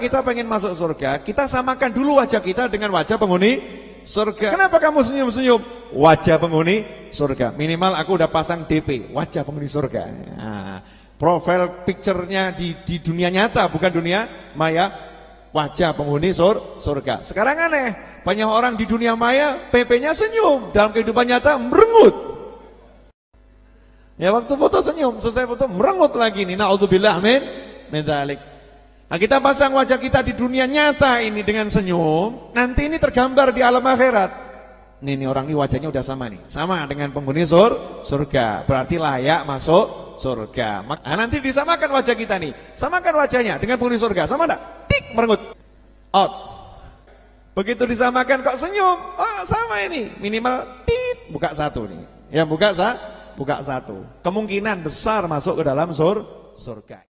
kita pengen masuk surga, kita samakan dulu wajah kita dengan wajah penghuni surga. Kenapa kamu senyum-senyum? Wajah penghuni surga. Minimal aku udah pasang DP, wajah penghuni surga. Nah, profile picture-nya di, di dunia nyata, bukan dunia maya, wajah penghuni sur, surga. Sekarang aneh, banyak orang di dunia maya, PP-nya senyum, dalam kehidupan nyata merengut. Ya waktu foto senyum, selesai foto merengut lagi nih. Nauzubillah min min dzalik. Nah kita pasang wajah kita di dunia nyata ini dengan senyum, nanti ini tergambar di alam akhirat. Nih, nih orang ini wajahnya udah sama nih, sama dengan penghuni sur, surga, berarti layak masuk surga. Nah, nanti disamakan wajah kita nih, samakan wajahnya dengan penghuni surga, sama enggak? Tik, merengut, out. Begitu disamakan kok senyum, oh sama ini, minimal tit, buka satu nih. Ya buka sa, buka satu. Kemungkinan besar masuk ke dalam sur, surga.